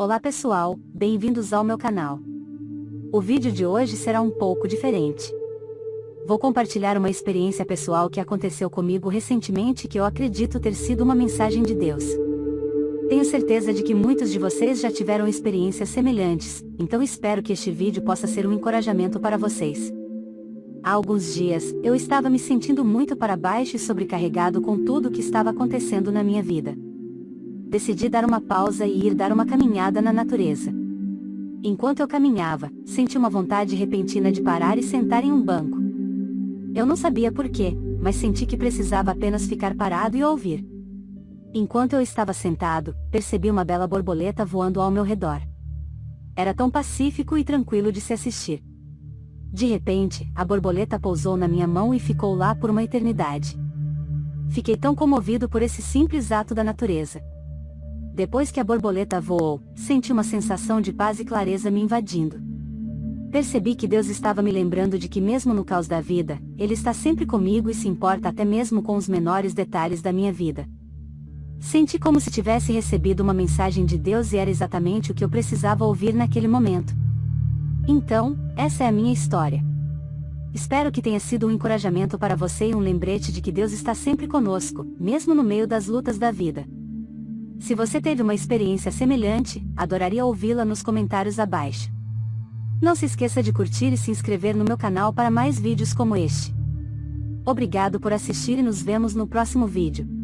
Olá pessoal, bem-vindos ao meu canal. O vídeo de hoje será um pouco diferente. Vou compartilhar uma experiência pessoal que aconteceu comigo recentemente que eu acredito ter sido uma mensagem de Deus. Tenho certeza de que muitos de vocês já tiveram experiências semelhantes, então espero que este vídeo possa ser um encorajamento para vocês. Há alguns dias, eu estava me sentindo muito para baixo e sobrecarregado com tudo o que estava acontecendo na minha vida decidi dar uma pausa e ir dar uma caminhada na natureza. Enquanto eu caminhava, senti uma vontade repentina de parar e sentar em um banco. Eu não sabia porquê, mas senti que precisava apenas ficar parado e ouvir. Enquanto eu estava sentado, percebi uma bela borboleta voando ao meu redor. Era tão pacífico e tranquilo de se assistir. De repente, a borboleta pousou na minha mão e ficou lá por uma eternidade. Fiquei tão comovido por esse simples ato da natureza. Depois que a borboleta voou, senti uma sensação de paz e clareza me invadindo. Percebi que Deus estava me lembrando de que mesmo no caos da vida, Ele está sempre comigo e se importa até mesmo com os menores detalhes da minha vida. Senti como se tivesse recebido uma mensagem de Deus e era exatamente o que eu precisava ouvir naquele momento. Então, essa é a minha história. Espero que tenha sido um encorajamento para você e um lembrete de que Deus está sempre conosco, mesmo no meio das lutas da vida. Se você teve uma experiência semelhante, adoraria ouvi-la nos comentários abaixo. Não se esqueça de curtir e se inscrever no meu canal para mais vídeos como este. Obrigado por assistir e nos vemos no próximo vídeo.